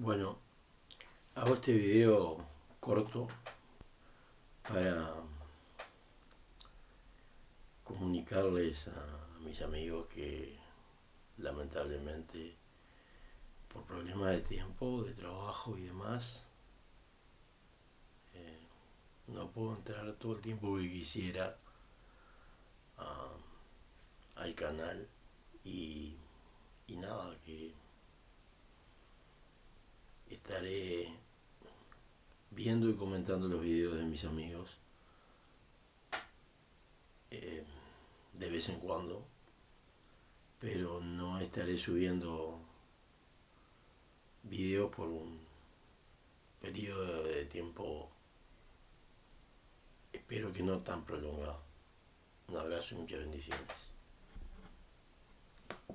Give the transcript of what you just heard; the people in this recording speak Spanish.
Bueno, hago este video corto para comunicarles a mis amigos que lamentablemente por problemas de tiempo, de trabajo y demás, eh, no puedo entrar todo el tiempo que quisiera al canal y nada, que estaré viendo y comentando los videos de mis amigos eh, de vez en cuando, pero no estaré subiendo videos por un periodo de tiempo, espero que no tan prolongado. Un abrazo y muchas bendiciones.